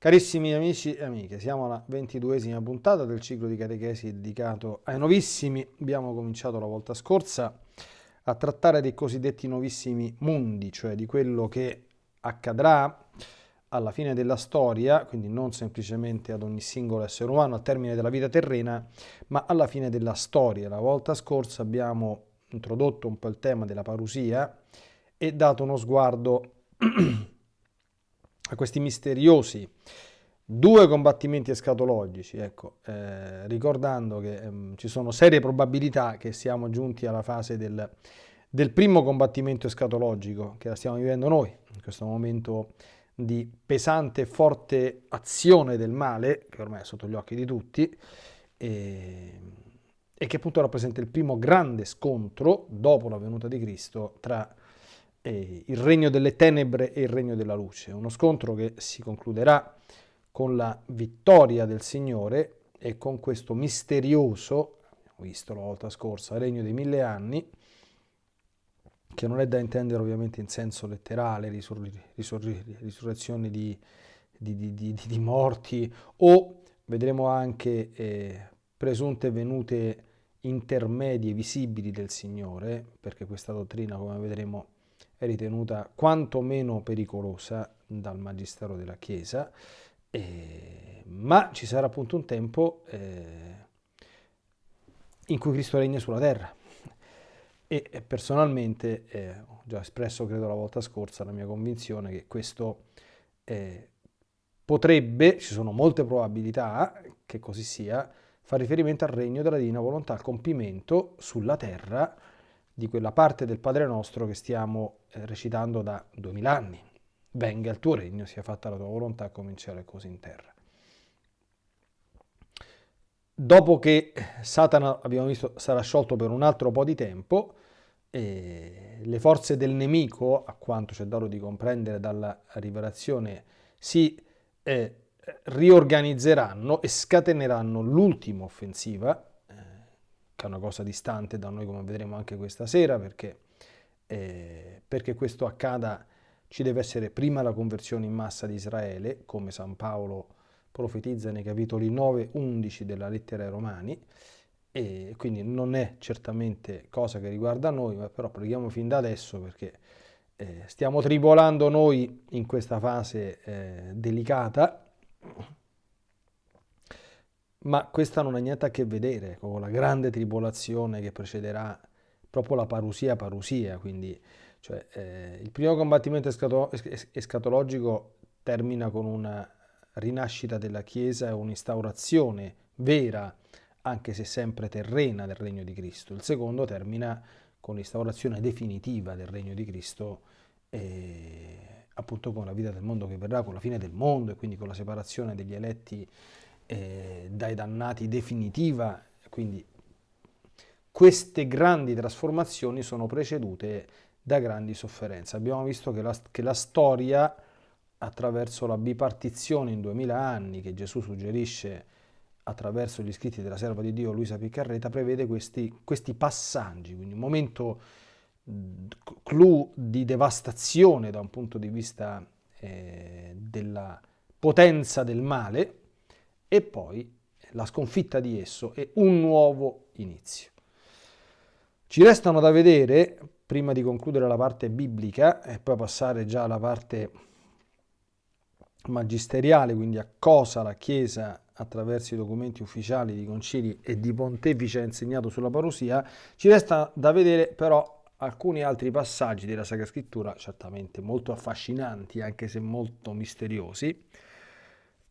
Carissimi amici e amiche, siamo alla ventiduesima puntata del ciclo di catechesi dedicato ai novissimi. Abbiamo cominciato la volta scorsa a trattare dei cosiddetti novissimi mondi, cioè di quello che accadrà alla fine della storia, quindi non semplicemente ad ogni singolo essere umano al termine della vita terrena, ma alla fine della storia. La volta scorsa abbiamo introdotto un po' il tema della parusia e dato uno sguardo a questi misteriosi due combattimenti escatologici, ecco, eh, ricordando che ehm, ci sono serie probabilità che siamo giunti alla fase del, del primo combattimento escatologico che la stiamo vivendo noi, in questo momento di pesante e forte azione del male, che ormai è sotto gli occhi di tutti, e, e che appunto rappresenta il primo grande scontro dopo la venuta di Cristo tra eh, il regno delle tenebre e il regno della luce. Uno scontro che si concluderà con la vittoria del Signore e con questo misterioso, abbiamo visto la volta scorsa, regno dei mille anni, che non è da intendere ovviamente in senso letterale, risur- risur- risurrezione di, di, di, di, morti, o vedremo anche eh, presunte venute intermedie visibili del Signore, perché questa dottrina, come vedremo, è ritenuta quantomeno pericolosa dal Magistero della Chiesa, eh, ma ci sarà appunto un tempo eh, in cui Cristo regna sulla terra. E, personalmente eh, ho già espresso, credo la volta scorsa, la mia convinzione che questo eh, potrebbe, ci sono molte probabilità che così sia, fa riferimento al regno della divina volontà, al compimento sulla terra di quella parte del Padre nostro che stiamo recitando da duemila anni. Venga il tuo regno, sia fatta la tua volontà come in cielo e così in terra. Dopo che Satana, abbiamo visto, sarà sciolto per un altro po' di tempo, eh, le forze del nemico, a quanto c'è dato di comprendere dalla rivelazione, si eh, riorganizzeranno e scateneranno l'ultima offensiva che è una cosa distante da noi come vedremo anche questa sera, perché, eh, perché questo accada ci deve essere prima la conversione in massa di Israele, come San Paolo profetizza nei capitoli 9-11 della lettera ai Romani, e quindi non è certamente cosa che riguarda noi, ma però preghiamo fin da adesso perché eh, stiamo tribolando noi in questa fase eh, delicata. Ma questa non ha niente a che vedere con la grande tribolazione che precederà proprio la parusia parusia, quindi cioè, eh, il primo combattimento escato escatologico termina con una rinascita della Chiesa e un'instaurazione vera, anche se sempre terrena, del regno di Cristo. Il secondo termina con l'instaurazione definitiva del regno di Cristo, eh, appunto con la vita del mondo che verrà, con la fine del mondo e quindi con la separazione degli eletti eh, dai dannati definitiva, quindi queste grandi trasformazioni sono precedute da grandi sofferenze. Abbiamo visto che la, che la storia, attraverso la bipartizione in duemila anni che Gesù suggerisce attraverso gli scritti della serva di Dio Luisa Piccarreta, prevede questi, questi passaggi, quindi un momento clou di devastazione da un punto di vista eh, della potenza del male, e poi la sconfitta di esso e un nuovo inizio. Ci restano da vedere, prima di concludere la parte biblica e poi passare già alla parte magisteriale, quindi a cosa la Chiesa attraverso i documenti ufficiali di concili e di pontefici ha insegnato sulla parusia, ci resta da vedere però alcuni altri passaggi della Sacra Scrittura, certamente molto affascinanti, anche se molto misteriosi,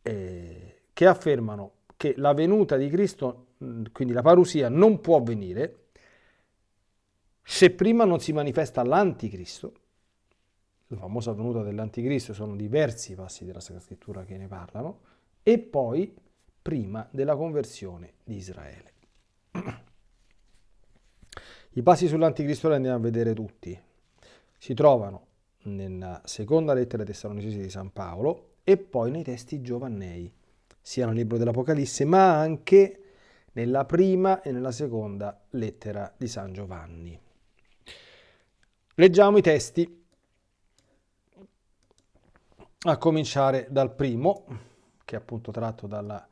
eh, che affermano che la venuta di Cristo, quindi la parusia, non può avvenire se prima non si manifesta l'anticristo. La famosa venuta dell'anticristo sono diversi passi della Sacra Scrittura che ne parlano, e poi prima della conversione di Israele. I passi sull'anticristo li andiamo a vedere tutti. Si trovano nella seconda lettera ai Tessalonicesi di San Paolo e poi nei testi giovannei sia nel libro dell'Apocalisse, ma anche nella prima e nella seconda lettera di San Giovanni. Leggiamo i testi, a cominciare dal primo, che è appunto tratto dalla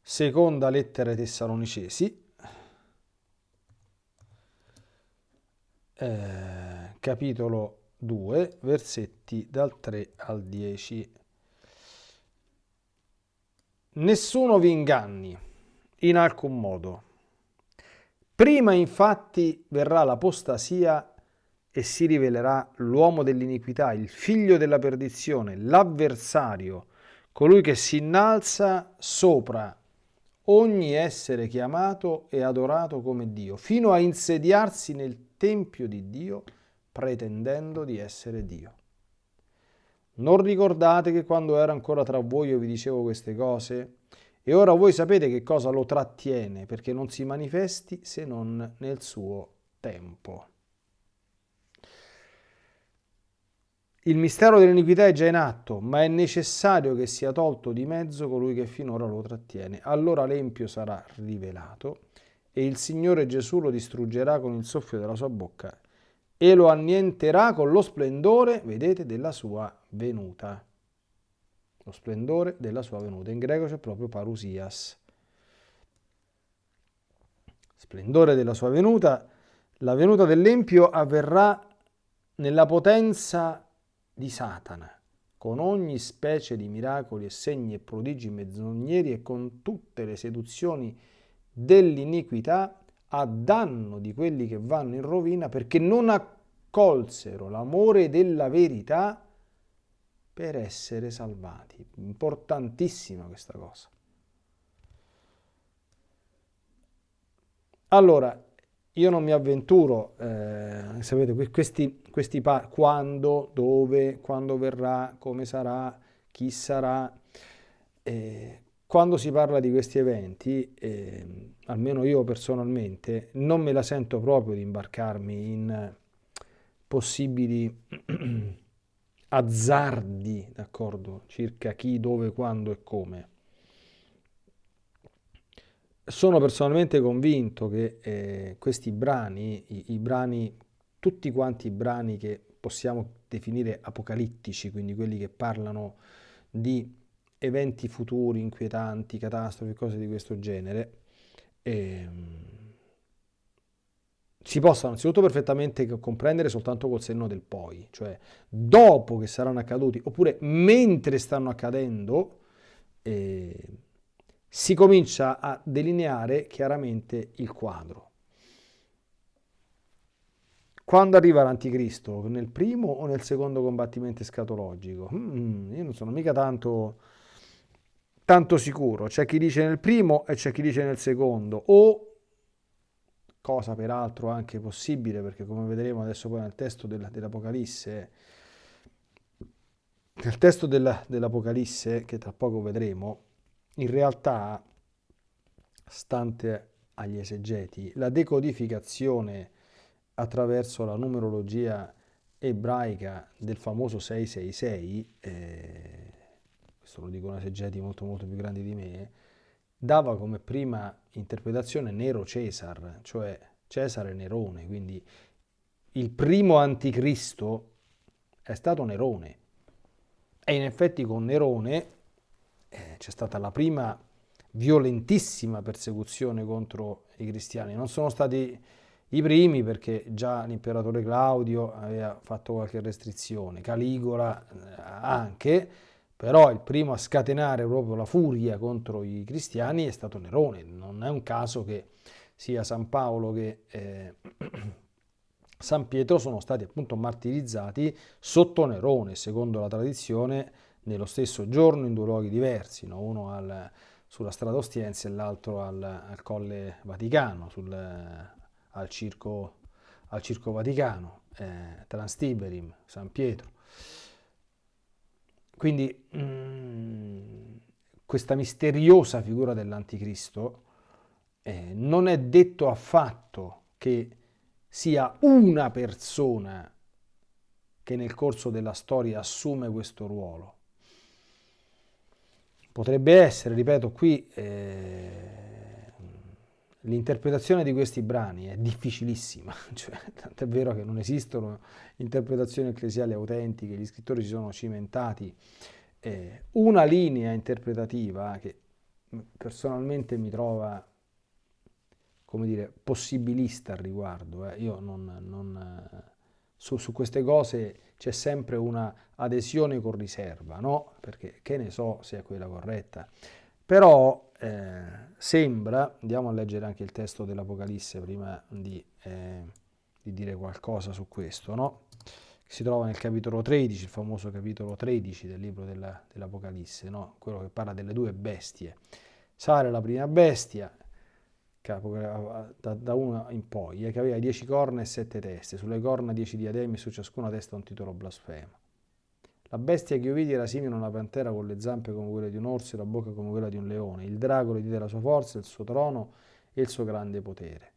seconda lettera ai Tessalonicesi, eh, capitolo 2, versetti dal 3 al 10. Nessuno vi inganni in alcun modo. Prima infatti verrà l'apostasia e si rivelerà l'uomo dell'iniquità, il figlio della perdizione, l'avversario, colui che si innalza sopra ogni essere chiamato e adorato come Dio, fino a insediarsi nel Tempio di Dio, pretendendo di essere Dio. Non ricordate che quando ero ancora tra voi io vi dicevo queste cose? E ora voi sapete che cosa lo trattiene, perché non si manifesti se non nel suo tempo. Il mistero dell'iniquità è già in atto, ma è necessario che sia tolto di mezzo colui che finora lo trattiene. Allora l'empio sarà rivelato e il Signore Gesù lo distruggerà con il soffio della sua bocca e lo annienterà con lo splendore, vedete, della sua venuta. Lo splendore della sua venuta. In greco c'è proprio parusias. Splendore della sua venuta. La venuta dell'empio avverrà nella potenza di Satana, con ogni specie di miracoli e segni e prodigi menzogneri e con tutte le seduzioni dell'iniquità a danno di quelli che vanno in rovina perché non accolsero l'amore della verità per essere salvati. Importantissima questa cosa. Allora, io non mi avventuro, eh, sapete, questi, questi quando, dove, quando verrà, come sarà, chi sarà. Eh, quando si parla di questi eventi, eh, almeno io personalmente, non me la sento proprio di imbarcarmi in possibili azzardi, d'accordo, circa chi, dove, quando e come sono personalmente convinto che eh, questi brani, i, i, brani, tutti quanti i brani che possiamo definire apocalittici, quindi quelli che parlano di eventi futuri, inquietanti, catastrofi, cose di questo genere, ehm, si possono anzitutto perfettamente comprendere soltanto col senno del poi, cioè dopo che saranno accaduti, oppure mentre stanno accadendo, eh, si comincia a delineare chiaramente il quadro. Quando arriva l'anticristo? Nel primo o nel secondo combattimento escatologico? Mm, io non sono mica tanto, tanto sicuro. C'è chi dice nel primo e c'è chi dice nel secondo. O, cosa peraltro anche possibile, perché come vedremo adesso poi nel testo dell'Apocalisse, nel testo dell'Apocalisse, che tra poco vedremo, in realtà, stante agli esegeti, la decodificazione attraverso la numerologia ebraica del famoso 666, eh, questo lo dicono esegeti molto molto più grandi di me, dava come prima interpretazione Nero Cesar, cioè Cesare Nerone, quindi il primo anticristo è stato Nerone. E in effetti con Nerone eh, c'è stata la prima violentissima persecuzione contro i cristiani. Non sono stati i primi perché già l'imperatore Claudio aveva fatto qualche restrizione, Caligola eh, anche, però il primo a scatenare proprio la furia contro i cristiani è stato Nerone. Non è un caso che sia San Paolo che eh, San Pietro sono stati appunto martirizzati sotto Nerone, secondo la tradizione nello stesso giorno in due luoghi diversi, no? uno al, sulla strada Ostiense e l'altro al, al, Colle Vaticano, sul, al, circo, al, circo, Vaticano, eh, Transtiberim, San Pietro. Quindi mh, mm, questa misteriosa figura dell'Anticristo eh, non è detto affatto che sia una persona che nel corso della storia assume questo ruolo. Potrebbe essere, ripeto, qui eh, l'interpretazione di questi brani è difficilissima, cioè, tant'è vero che non esistono interpretazioni ecclesiali autentiche, gli scrittori si sono cimentati eh, una linea interpretativa che personalmente mi trova, come dire, possibilista al riguardo. Eh. Io non, non su, su, queste cose c'è sempre una adesione con riserva, no? Perché che ne so se è quella corretta. Però eh, sembra, andiamo a leggere anche il testo dell'Apocalisse prima di, eh, di, dire qualcosa su questo, no? si trova nel capitolo 13, il famoso capitolo 13 del libro della, dell'Apocalisse, no? quello che parla delle due bestie. Sale la prima bestia, da, da una in poi, eh, che aveva dieci corna e sette teste, sulle corna dieci diademi, su ciascuna testa un titolo blasfemo. La bestia che io vidi era simile a una pantera con le zampe come quelle di un orso e la bocca come quella di un leone. Il drago le diede la sua forza, il suo trono e il suo grande potere.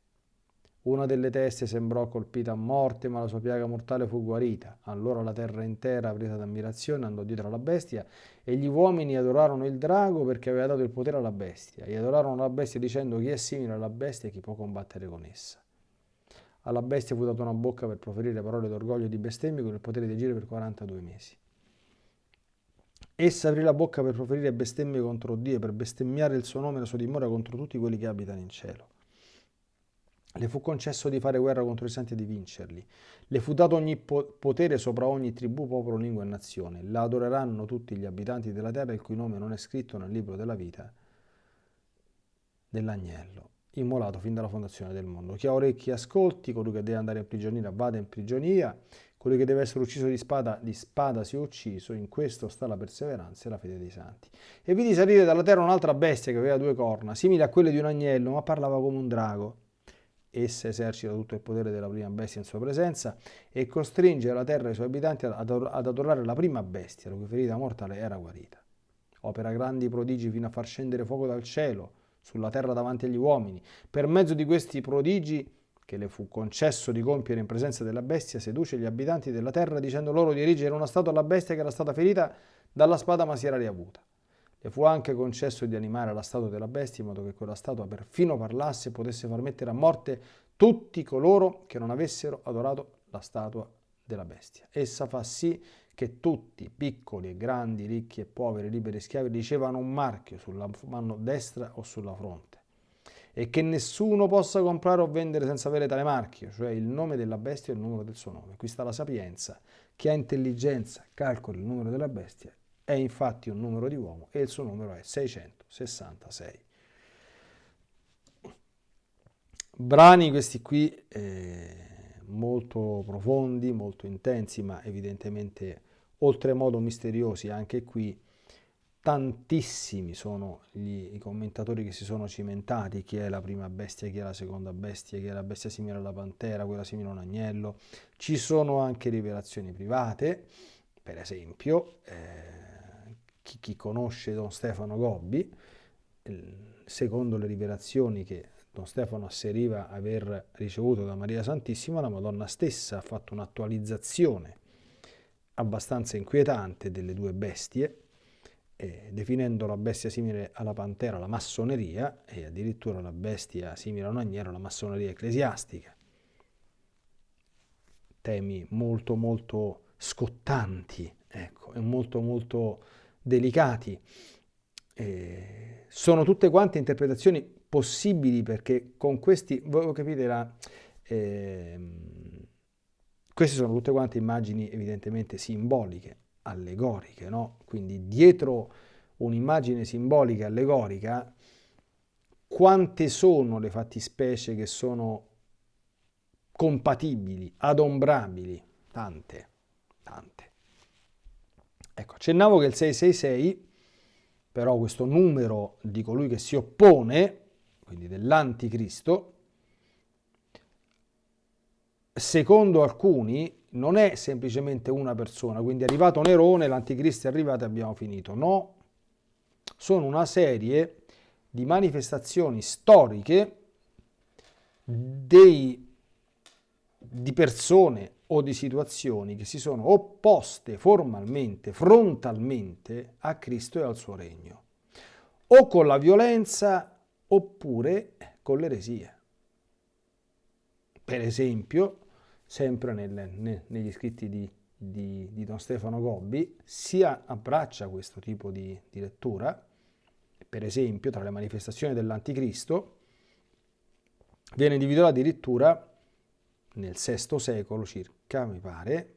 Una delle teste sembrò colpita a morte, ma la sua piaga mortale fu guarita. Allora la terra intera, presa d'ammirazione, andò dietro alla bestia e gli uomini adorarono il drago perché aveva dato il potere alla bestia. E adorarono la bestia dicendo chi è simile alla bestia e chi può combattere con essa. Alla bestia fu data una bocca per proferire parole d'orgoglio e di bestemmie con il potere di agire per 42 mesi. Essa aprì la bocca per proferire bestemmie contro Dio e per bestemmiare il suo nome e la sua dimora contro tutti quelli che abitano in cielo. Le fu concesso di fare guerra contro i santi e di vincerli. Le fu dato ogni potere sopra ogni tribù, popolo, lingua e nazione. La adoreranno tutti gli abitanti della terra il cui nome non è scritto nel libro della vita dell'agnello, immolato fin dalla fondazione del mondo. Chi ha orecchi ascolti, colui che deve andare in prigionia vada in prigionia, colui che deve essere ucciso di spada, di spada sia ucciso, in questo sta la perseveranza e la fede dei santi. E vidi salire dalla terra un'altra bestia che aveva due corna, simile a quelle di un agnello, ma parlava come un drago Essa esercita tutto il potere della prima bestia in sua presenza e costringe la terra e i suoi abitanti ad adorare la prima bestia, la cui ferita mortale era guarita. Opera grandi prodigi fino a far scendere fuoco dal cielo sulla terra davanti agli uomini. Per mezzo di questi prodigi che le fu concesso di compiere in presenza della bestia, seduce gli abitanti della terra dicendo loro di erigere una statua alla bestia che era stata ferita dalla spada ma si era riavuta. Le fu anche concesso di animare la statua della bestia in modo che quella statua perfino parlasse e potesse far mettere a morte tutti coloro che non avessero adorato la statua della bestia. Essa fa sì che tutti, piccoli e grandi, ricchi e poveri, liberi e schiavi, ricevano un marchio sulla mano destra o sulla fronte e che nessuno possa comprare o vendere senza avere tale marchio, cioè il nome della bestia e il numero del suo nome. Qui sta la sapienza. Chi ha intelligenza calcoli il numero della bestia è infatti un numero di uomo e il suo numero è 666. Brani questi qui eh, molto profondi, molto intensi, ma evidentemente oltremodo misteriosi anche qui. Tantissimi sono gli, i commentatori che si sono cimentati, chi è la prima bestia, chi è la seconda bestia, chi è la bestia simile alla pantera, quella simile a un agnello. Ci sono anche rivelazioni private, per esempio, eh, chi, chi conosce Don Stefano Gobbi, secondo le rivelazioni che Don Stefano asseriva aver ricevuto da Maria Santissima, la Madonna stessa ha fatto un'attualizzazione abbastanza inquietante delle due bestie, eh, definendo la bestia simile alla pantera la massoneria e addirittura la bestia simile a un agnello la massoneria ecclesiastica. Temi molto molto scottanti, ecco, e molto molto delicati. Eh, sono tutte quante interpretazioni possibili perché con questi, voi capite, la, eh, queste sono tutte quante immagini evidentemente simboliche, allegoriche, no? Quindi dietro un'immagine simbolica, allegorica, quante sono le fattispecie che sono compatibili, adombrabili? Tante, tante. Ecco, accennavo che il 666, però questo numero di colui che si oppone, quindi dell'anticristo, secondo alcuni non è semplicemente una persona, quindi è arrivato Nerone, l'anticristo è arrivato e abbiamo finito. No, sono una serie di manifestazioni storiche dei, di persone o di situazioni che si sono opposte formalmente, frontalmente a Cristo e al suo regno, o con la violenza oppure con l'eresia. Per esempio, sempre nelle, ne, negli scritti di di, di Don Stefano Gobbi, si abbraccia questo tipo di, di lettura, per esempio tra le manifestazioni dell'Anticristo, viene individuata addirittura nel VI secolo circa, mi pare,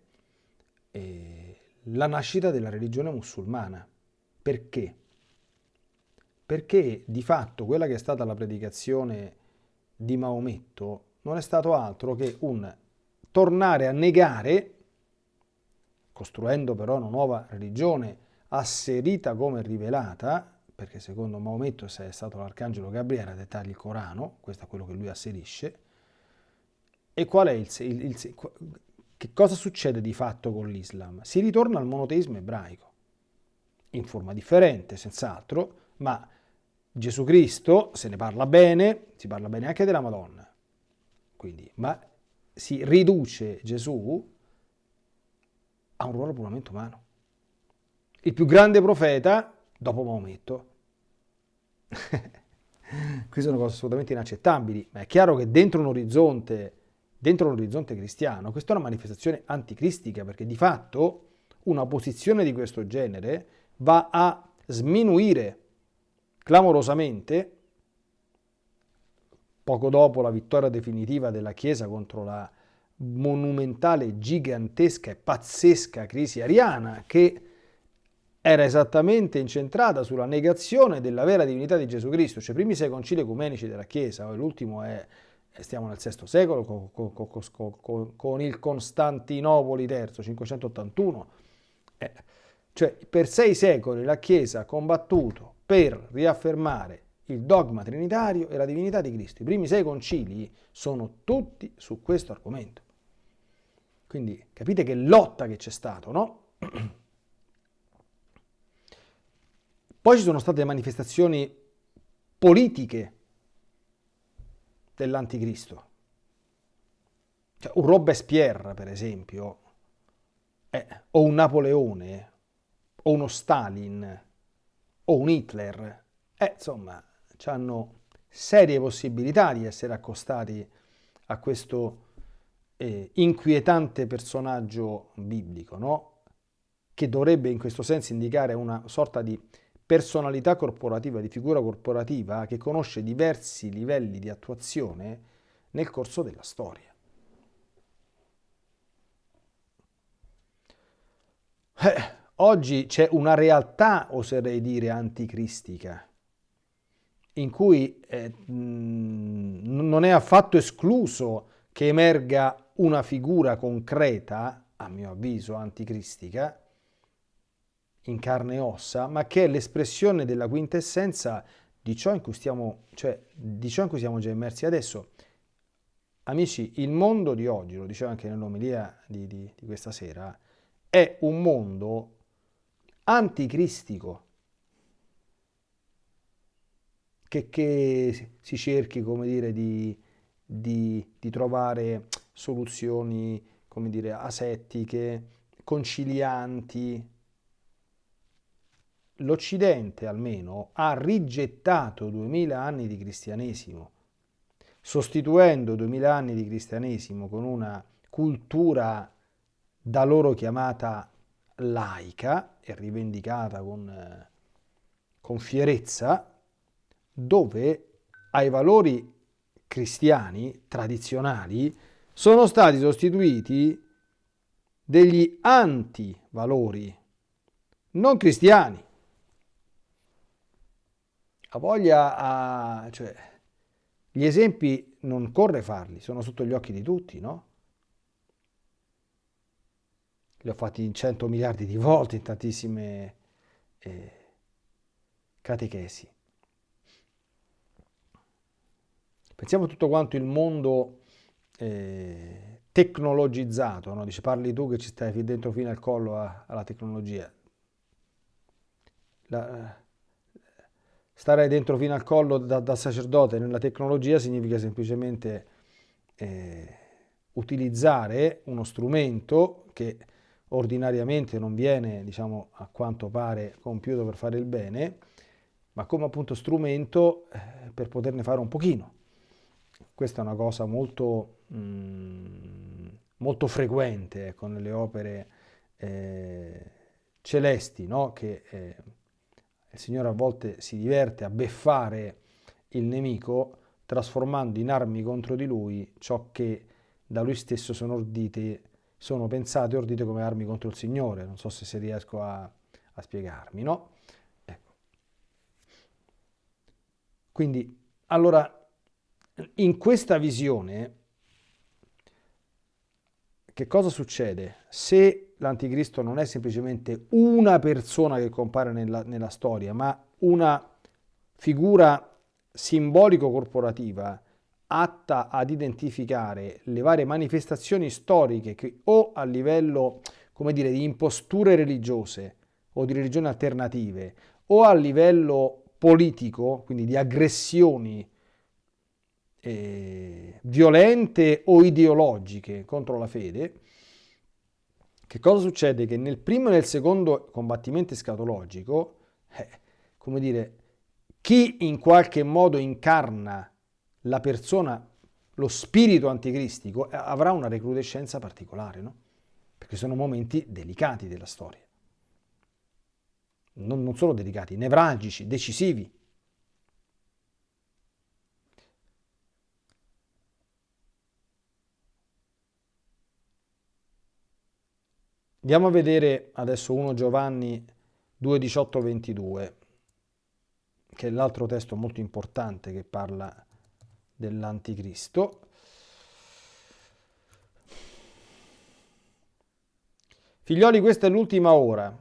eh, la nascita della religione musulmana. Perché? Perché di fatto quella che è stata la predicazione di Maometto non è stato altro che un tornare a negare, costruendo però una nuova religione asserita come rivelata, perché secondo Maometto è stato l'arcangelo Gabriele a dettare il Corano, questo è quello che lui asserisce, e qual è il, il, il, che cosa succede di fatto con l'Islam? Si ritorna al monoteismo ebraico, in forma differente, senz'altro, ma Gesù Cristo, se ne parla bene, si parla bene anche della Madonna, quindi, ma si riduce Gesù a un ruolo puramente umano. Il più grande profeta dopo Maometto. Queste sono cose assolutamente inaccettabili, ma è chiaro che dentro un orizzonte dentro l'orizzonte cristiano, questa è una manifestazione anticristica perché di fatto una posizione di questo genere va a sminuire clamorosamente, poco dopo la vittoria definitiva della Chiesa contro la monumentale, gigantesca e pazzesca crisi ariana che era esattamente incentrata sulla negazione della vera divinità di Gesù Cristo, cioè i primi sei concili ecumenici della Chiesa, l'ultimo è stiamo nel VI secolo con, con, con, con il Costantinopoli III, 581. Eh, cioè per sei secoli la Chiesa ha combattuto per riaffermare il dogma trinitario e la divinità di Cristo. I primi sei concili sono tutti su questo argomento. Quindi capite che lotta che c'è stato, no? Poi ci sono state manifestazioni politiche dell'anticristo. Cioè, un Robespierre, per esempio, eh, o un Napoleone, o uno Stalin, o un Hitler, eh, insomma, hanno serie possibilità di essere accostati a questo eh, inquietante personaggio biblico, no? che dovrebbe in questo senso indicare una sorta di personalità corporativa, di figura corporativa che conosce diversi livelli di attuazione nel corso della storia. Eh, oggi c'è una realtà, oserei dire, anticristica, in cui eh, non è affatto escluso che emerga una figura concreta, a mio avviso, anticristica, in carne e ossa, ma che è l'espressione della quintessenza di ciò in cui stiamo, cioè di ciò in cui siamo già immersi adesso. Amici, il mondo di oggi, lo dicevo anche nell'omelia di, di, di questa sera, è un mondo anticristico, che, che si cerchi, come dire, di, di, di trovare soluzioni, dire, asettiche, concilianti, l'Occidente almeno ha rigettato 2000 anni di cristianesimo, sostituendo 2000 anni di cristianesimo con una cultura da loro chiamata laica e rivendicata con, con fierezza, dove ai valori cristiani tradizionali sono stati sostituiti degli antivalori non cristiani ha voglia a... Cioè, gli esempi non corre farli, sono sotto gli occhi di tutti, no? Li ho fatti in 100 miliardi di volte, in tantissime eh, catechesi. Pensiamo a tutto quanto il mondo eh, tecnologizzato, no? Dice, parli tu che ci stai dentro fino al collo a, alla tecnologia. La, stare dentro fino al collo da, da sacerdote nella tecnologia significa semplicemente eh, utilizzare uno strumento che ordinariamente non viene, diciamo, a quanto pare compiuto per fare il bene, ma come appunto strumento eh, per poterne fare un pochino. Questa è una cosa molto, mm, molto frequente ecco, nelle opere eh, celesti, no? che eh, il Signore a volte si diverte a beffare il nemico trasformando in armi contro di lui ciò che da lui stesso sono ordite, sono pensate e ordite come armi contro il Signore. Non so se, se riesco a, a spiegarmi, no? Ecco. Quindi, allora, in questa visione, che cosa succede? Se l'anticristo non è semplicemente una persona che compare nella, nella storia, ma una figura simbolico-corporativa atta ad identificare le varie manifestazioni storiche che o a livello, come dire, di imposture religiose o di religioni alternative o a livello politico, quindi di aggressioni eh, violente o ideologiche contro la fede, che cosa succede? Che nel primo e nel secondo combattimento escatologico, eh, come dire, chi in qualche modo incarna la persona, lo spirito anticristico, eh, avrà una recrudescenza particolare, no? Perché sono momenti delicati della storia. Non, non solo delicati, nevralgici, decisivi. Andiamo a vedere adesso 1 Giovanni 2, 18, 22 che è l'altro testo molto importante che parla dell'anticristo. Figlioli, questa è l'ultima ora.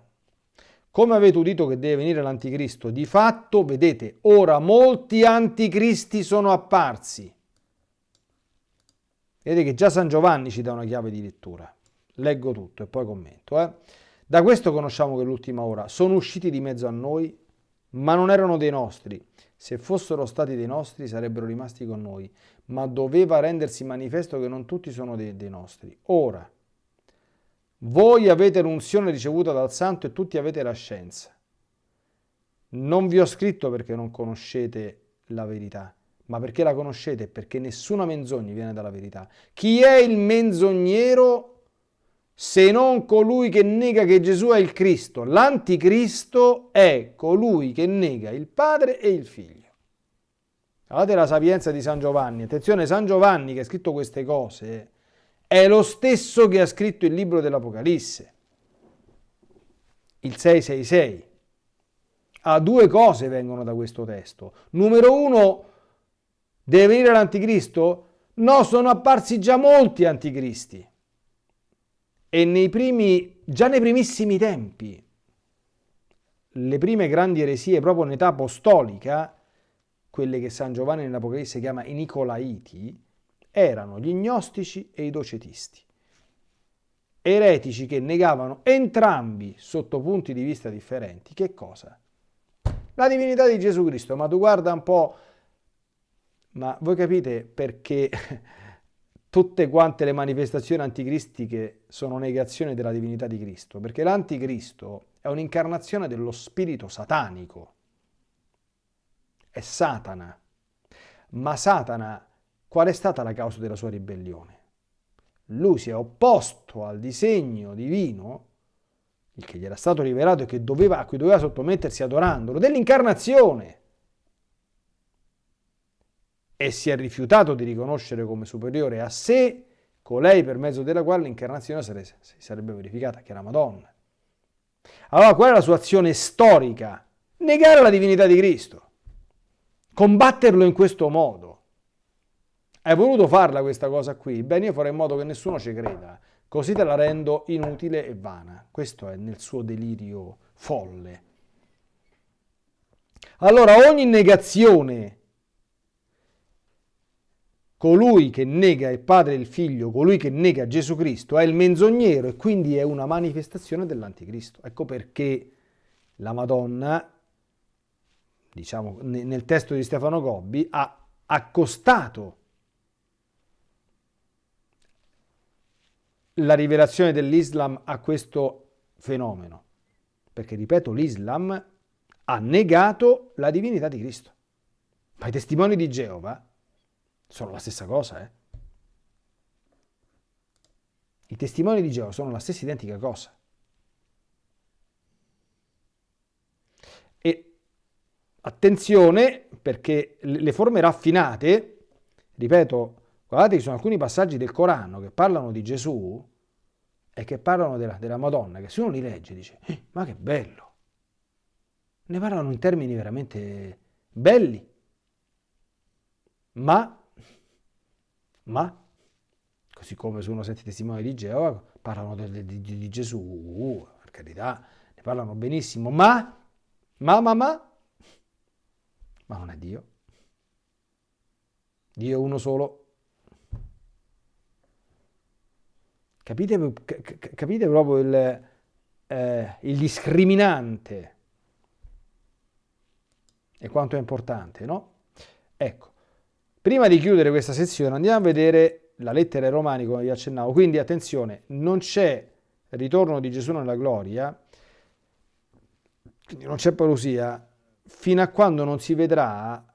Come avete udito che deve venire l'anticristo, di fatto, vedete, ora molti anticristi sono apparsi. Vedete che già San Giovanni ci dà una chiave di lettura. Leggo tutto e poi commento. Eh? Da questo conosciamo che l'ultima ora sono usciti di mezzo a noi ma non erano dei nostri. Se fossero stati dei nostri sarebbero rimasti con noi, ma doveva rendersi manifesto che non tutti sono dei, dei nostri. Ora, voi avete l'unzione ricevuta dal Santo e tutti avete la scienza. Non vi ho scritto perché non conoscete la verità, ma perché la conoscete, perché nessuna menzogna viene dalla verità. Chi è il menzognero se non colui che nega che Gesù è il Cristo. L'anticristo è colui che nega il Padre e il Figlio. Guardate la sapienza di San Giovanni. Attenzione, San Giovanni che ha scritto queste cose è lo stesso che ha scritto il libro dell'Apocalisse, il 666. Ah, due cose vengono da questo testo. Numero uno, deve venire l'anticristo? No, sono apparsi già molti anticristi. E nei primi, già nei primissimi tempi, le prime grandi eresie proprio in età apostolica, quelle che San Giovanni nell'Apocalisse chiama i Nicolaiti, erano gli gnostici e i docetisti. Eretici che negavano entrambi sotto punti di vista differenti. Che cosa? La divinità di Gesù Cristo, ma tu guarda un po', ma voi capite perché tutte quante le manifestazioni anticristiche sono negazione della divinità di Cristo, perché l'anticristo è un'incarnazione dello spirito satanico, è Satana. Ma Satana, qual è stata la causa della sua ribellione? Lui si è opposto al disegno divino, il che gli era stato rivelato e doveva, a cui doveva sottomettersi adorandolo, dell'incarnazione e si è rifiutato di riconoscere come superiore a sé colei per mezzo della quale l'incarnazione si sarebbe verificata, che era Madonna. Allora qual è la sua azione storica? Negare la divinità di Cristo, combatterlo in questo modo. Hai voluto farla questa cosa qui? Bene, io farò in modo che nessuno ci creda, così te la rendo inutile e vana. Questo è nel suo delirio folle. Allora ogni negazione colui che nega il Padre e il Figlio, colui che nega Gesù Cristo, è il menzognero e quindi è una manifestazione dell'anticristo. Ecco perché la Madonna, diciamo nel testo di Stefano Gobbi, ha accostato la rivelazione dell'Islam a questo fenomeno. Perché, ripeto, l'Islam ha negato la divinità di Cristo. Ma i testimoni di Geova sono la stessa cosa. Eh? I testimoni di Geova sono la stessa identica cosa. E attenzione perché le forme raffinate, ripeto, guardate ci sono alcuni passaggi del Corano che parlano di Gesù e che parlano della, della Madonna, che se uno li legge dice, eh, ma che bello, ne parlano in termini veramente belli, ma ma, così come se uno sente i testimoni di Geova, parlano di, di, di Gesù, per carità, ne parlano benissimo, ma, ma, ma, ma, ma non è Dio. Dio è uno solo. Capite, capite proprio il, eh, il discriminante e quanto è importante, no? Ecco, prima di chiudere questa sezione andiamo a vedere la lettera ai Romani come vi accennavo. Quindi attenzione, non c'è ritorno di Gesù nella gloria, quindi non c'è parousia, fino a quando non si vedrà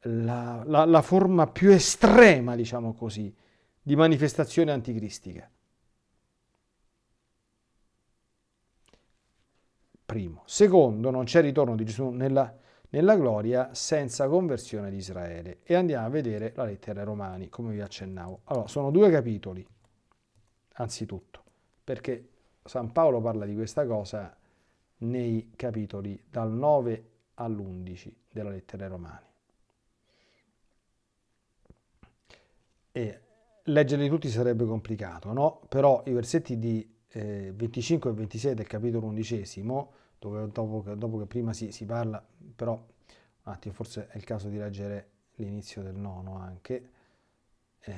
la, la, la forma più estrema, diciamo così, di manifestazione anticristica. Primo. Secondo, non c'è ritorno di Gesù nella, nella gloria senza conversione di Israele. E andiamo a vedere la lettera ai Romani, come vi accennavo. Allora, sono due capitoli, anzitutto, perché San Paolo parla di questa cosa nei capitoli dal 9 all'11 della lettera ai Romani. E leggerli tutti sarebbe complicato, no? Però i versetti di eh, 25 e 26 del capitolo undicesimo dove dopo, dopo che prima si, si, parla, però un attimo, forse è il caso di leggere l'inizio del nono anche. Eh,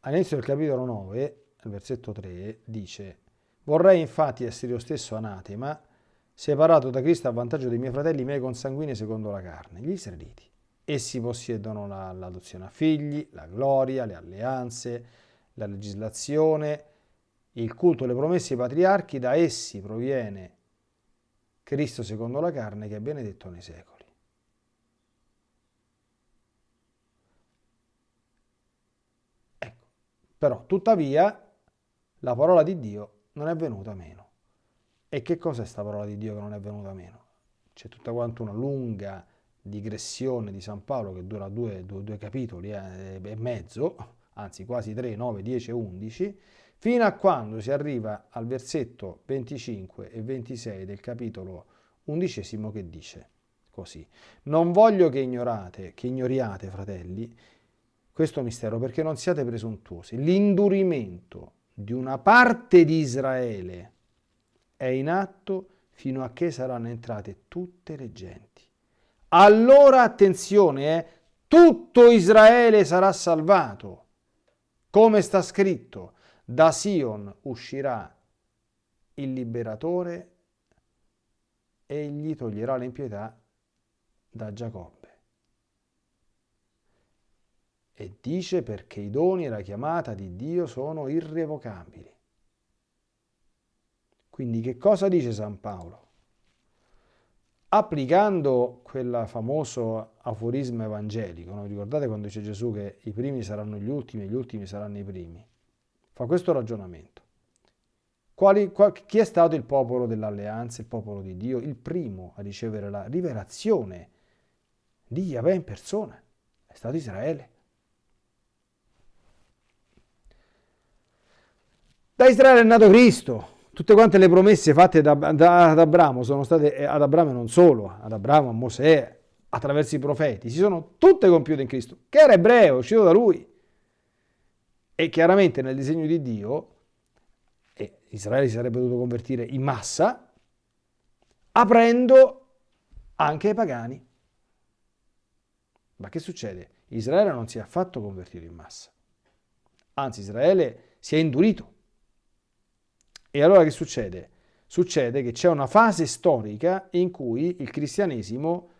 all'inizio del capitolo 9, al versetto 3, dice Vorrei infatti essere io stesso anatema, separato da Cristo a vantaggio dei miei fratelli, miei consanguini secondo la carne, gli israeliti. Essi possiedono l'adozione a figli, la gloria, le alleanze, la legislazione, il culto alle promesse ai patriarchi, da essi proviene Cristo secondo la carne che è benedetto nei secoli. Ecco, però tuttavia la parola di Dio non è venuta meno. E che cos'è questa parola di Dio che non è venuta meno? C'è tutta quanto una lunga digressione di San Paolo che dura due, due, due capitoli eh, e mezzo, anzi quasi 3, 9, 10 e 11, fino a quando si arriva al versetto 25 e 26 del capitolo undicesimo che dice così. Non voglio che ignorate, che ignoriate, fratelli, questo mistero perché non siate presuntuosi. L'indurimento di una parte di Israele è in atto fino a che saranno entrate tutte le genti. Allora attenzione, eh, tutto Israele sarà salvato, come sta scritto da Sion uscirà il liberatore e gli toglierà l'impietà da Giacobbe. E dice perché i doni e la chiamata di Dio sono irrevocabili. Quindi che cosa dice San Paolo? Applicando quel famoso aforisma evangelico, no? ricordate quando dice Gesù che i primi saranno gli ultimi e gli ultimi saranno i primi? Fa questo ragionamento. Quali, qual, chi è stato il popolo dell'alleanza, il popolo di Dio? Il primo a ricevere la rivelazione di Yahweh in persona. È stato Israele. Da Israele è nato Cristo. Tutte quante le promesse fatte da, da, ad Abramo sono state, eh, ad Abramo non solo, ad Abramo, a Mosè, attraverso i profeti, si sono tutte compiute in Cristo, che era ebreo, uscito da lui. E chiaramente nel disegno di Dio e Israele si sarebbe dovuto convertire in massa, aprendo anche ai pagani. Ma che succede? Israele non si è affatto convertito in massa. Anzi, Israele si è indurito. E allora che succede? Succede che c'è una fase storica in cui il cristianesimo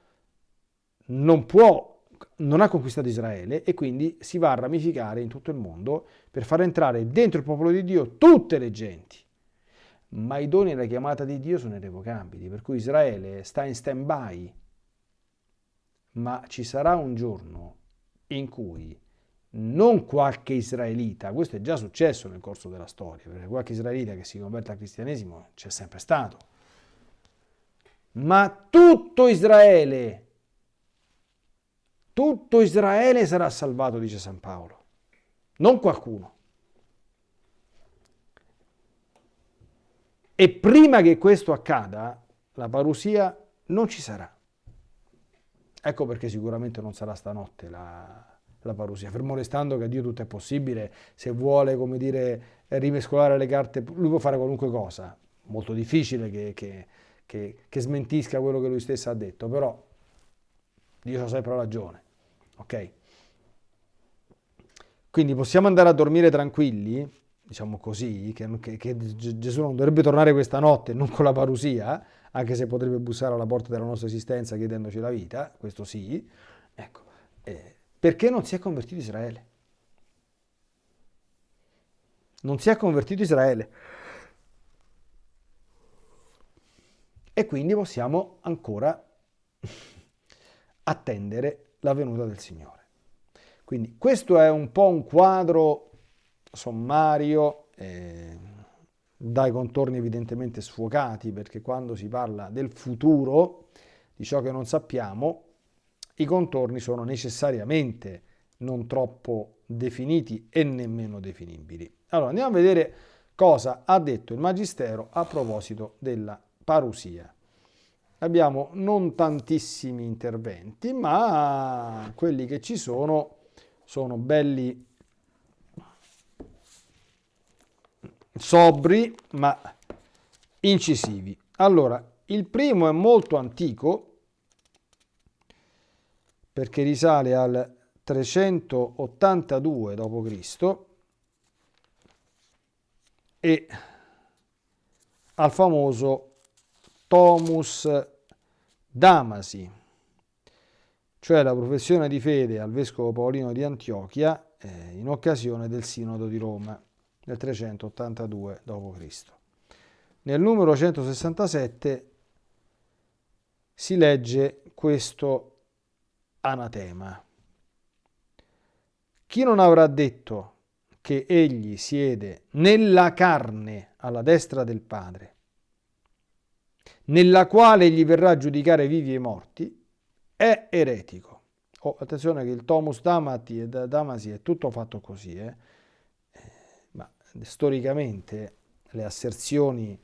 non può non ha conquistato Israele e quindi si va a ramificare in tutto il mondo per far entrare dentro il popolo di Dio tutte le genti. Ma i doni e la chiamata di Dio sono irrevocabili, per cui Israele sta in stand-by. Ma ci sarà un giorno in cui non qualche israelita, questo è già successo nel corso della storia, perché qualche israelita che si converte al cristianesimo c'è sempre stato, ma tutto Israele, tutto Israele sarà salvato, dice San Paolo, non qualcuno. E prima che questo accada, la parusia non ci sarà. Ecco perché sicuramente non sarà stanotte la, la parusia, fermo restando che a Dio tutto è possibile, se vuole, come dire, rimescolare le carte, lui può fare qualunque cosa, molto difficile che, che, che, che smentisca quello che lui stesso ha detto, però Dio ha sempre ragione, ok? Quindi possiamo andare a dormire tranquilli, diciamo così, che, che, che, Gesù non dovrebbe tornare questa notte, non con la parusia, anche se potrebbe bussare alla porta della nostra esistenza chiedendoci la vita, questo sì, ecco, eh, perché non si è convertito Israele. Non si è convertito Israele. E quindi possiamo ancora attendere la venuta del Signore. Quindi questo è un po' un quadro sommario, eh, dai contorni evidentemente sfocati, perché quando si parla del futuro, di ciò che non sappiamo, i contorni sono necessariamente non troppo definiti e nemmeno definibili. Allora andiamo a vedere cosa ha detto il Magistero a proposito della parusia. Abbiamo non tantissimi interventi, ma quelli che ci sono sono belli sobri ma incisivi. Allora, il primo è molto antico perché risale al 382 d.C. e al famoso Tomus Damasi, cioè la professione di fede al vescovo Paolino di Antiochia eh, in occasione del Sinodo di Roma nel 382 d.C. Nel numero 167 si legge questo anatema. Chi non avrà detto che egli siede nella carne alla destra del Padre, nella quale egli verrà a giudicare vivi e morti, è eretico. Oh, attenzione che il Tomus Damati e Damasi è tutto fatto così, eh? eh ma storicamente le asserzioni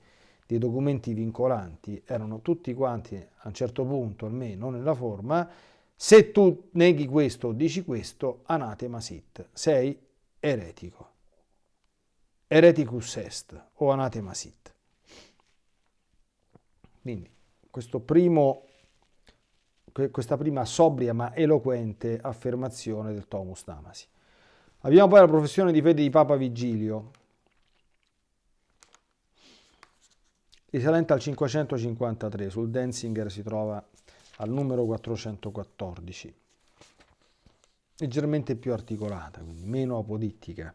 dei documenti vincolanti erano tutti quanti, a un certo punto almeno nella forma, se tu neghi questo o dici questo, anatema sit, sei eretico. Ereticus est o anatema sit. Quindi primo, questa prima sobria ma eloquente affermazione del Tomus Damasi. Abbiamo poi la professione di fede di Papa Vigilio, risalente al 553, sul Denzinger si trova al numero 414, leggermente più articolata, quindi meno apodittica.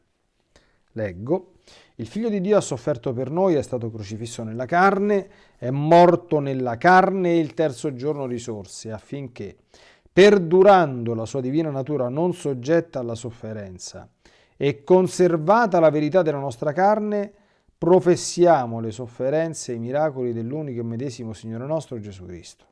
Leggo, il figlio di Dio ha sofferto per noi, è stato crocifisso nella carne, è morto nella carne e il terzo giorno risorse, affinché, perdurando la sua divina natura non soggetta alla sofferenza e conservata la verità della nostra carne, professiamo le sofferenze e i miracoli dell'unico e medesimo Signore nostro Gesù Cristo.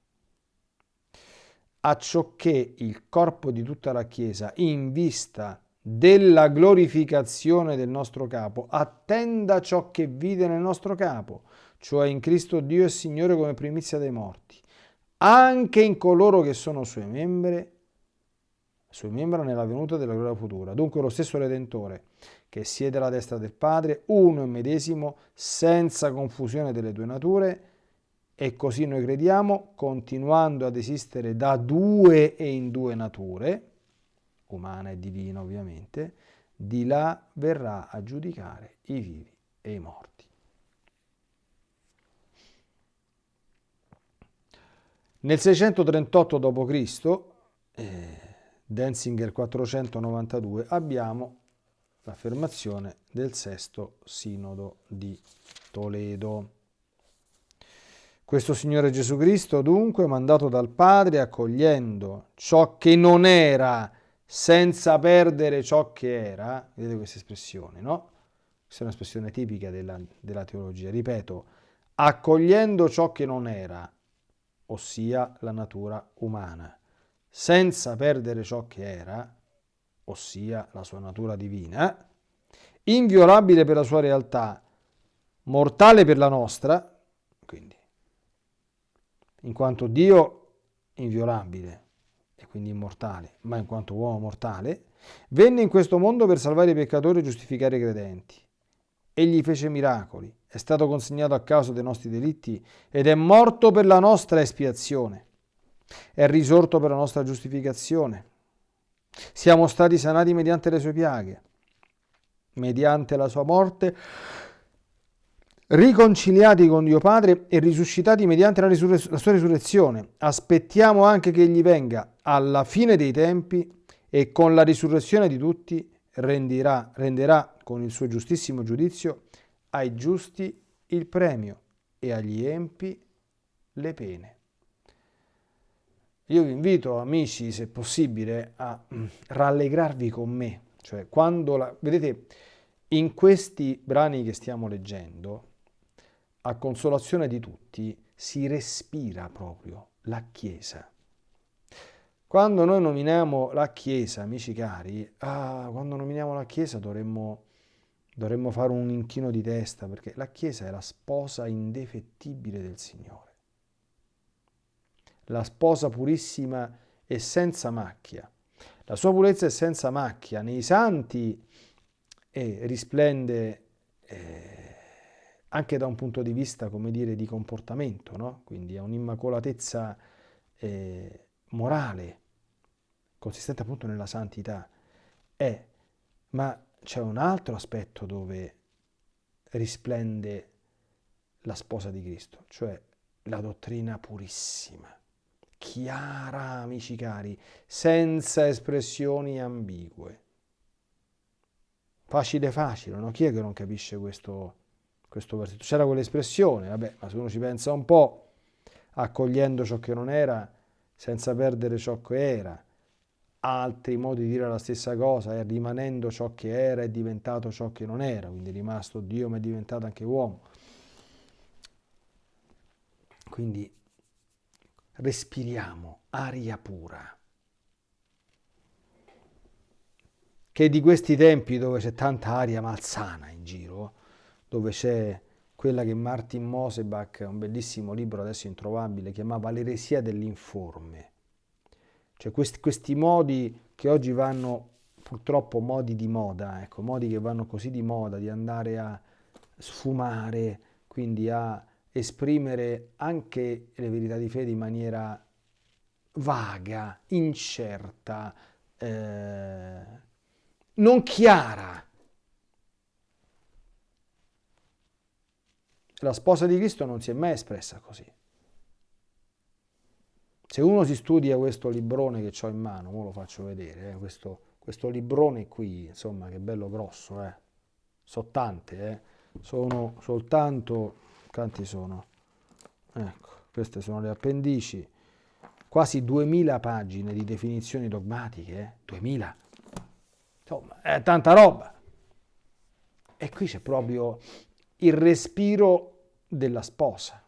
Acciò che il corpo di tutta la Chiesa, in vista della glorificazione del nostro capo, attenda ciò che vide nel nostro capo, cioè in Cristo Dio e Signore come primizia dei morti, anche in coloro che sono suoi membri, suoi membri nella venuta della gloria futura. Dunque lo stesso Redentore, che siede alla destra del Padre, uno e medesimo, senza confusione delle due nature, e così noi crediamo, continuando ad esistere da due e in due nature, umana e divina ovviamente, di là verrà a giudicare i vivi e i morti. Nel 638 d.C., eh, Denzinger 492, abbiamo l'affermazione del sesto sinodo di Toledo. Questo Signore Gesù Cristo dunque, mandato dal Padre, accogliendo ciò che non era senza perdere ciò che era, vedete questa espressione, no? Questa è un'espressione tipica della, della teologia, ripeto, accogliendo ciò che non era, ossia la natura umana, senza perdere ciò che era, ossia la sua natura divina, inviolabile per la sua realtà, mortale per la nostra, quindi in quanto Dio inviolabile e quindi immortale, ma in quanto uomo mortale, venne in questo mondo per salvare i peccatori e giustificare i credenti. Egli fece miracoli, è stato consegnato a causa dei nostri delitti ed è morto per la nostra espiazione. È risorto per la nostra giustificazione. Siamo stati sanati mediante le sue piaghe. Mediante la sua morte riconciliati con Dio Padre e risuscitati mediante la, risurre- la, sua risurrezione. Aspettiamo anche che egli venga alla fine dei tempi e con la risurrezione di tutti renderà, renderà con il suo giustissimo giudizio ai giusti il premio e agli empi le pene. Io vi invito, amici, se possibile, a mm, rallegrarvi con me. Cioè, quando la... Vedete, in questi brani che stiamo leggendo, a consolazione di tutti, si respira proprio la Chiesa. Quando noi nominiamo la Chiesa, amici cari, ah, quando nominiamo la Chiesa dovremmo, dovremmo fare un inchino di testa, perché la Chiesa è la sposa indefettibile del Signore. La sposa purissima e senza macchia. La sua purezza è senza macchia. Nei santi eh, risplende... Eh, anche da un punto di vista, come dire, di comportamento, no? quindi ha un'immacolatezza eh, morale, consistente appunto nella santità. È, ma c'è un altro aspetto dove risplende la sposa di Cristo, cioè la dottrina purissima, chiara, amici cari, senza espressioni ambigue. Facile facile, no? Chi è che non capisce questo? Questo versetto. C'era quell'espressione, vabbè, ma se uno ci pensa un po', accogliendo ciò che non era, senza perdere ciò che era, altri modi di dire la stessa cosa, è rimanendo ciò che era è diventato ciò che non era, quindi è rimasto Dio ma è diventato anche uomo. Quindi respiriamo aria pura. Che di questi tempi dove c'è tanta aria malsana in giro, dove c'è quella che Martin Mosebach, un bellissimo libro adesso introvabile, chiamava l'eresia dell'informe. Cioè questi, questi modi che oggi vanno purtroppo modi di moda, ecco, modi che vanno così di moda, di andare a sfumare, quindi a esprimere anche le verità di fede in maniera vaga, incerta, eh, non chiara. La sposa di Cristo non si è mai espressa così. Se uno si studia questo librone che ho in mano, ora lo faccio vedere, eh, questo, questo, librone qui, insomma, che bello grosso, eh. sono tante, eh. sono soltanto, quanti sono? Ecco, queste sono le appendici, quasi 2000 pagine di definizioni dogmatiche, eh. 2000, insomma, è tanta roba. E qui c'è proprio il respiro della sposa.